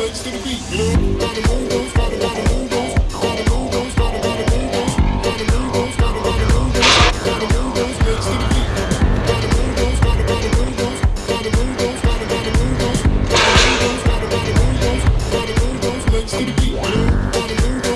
Legs to the beat, you. to the beat, move, wanna move.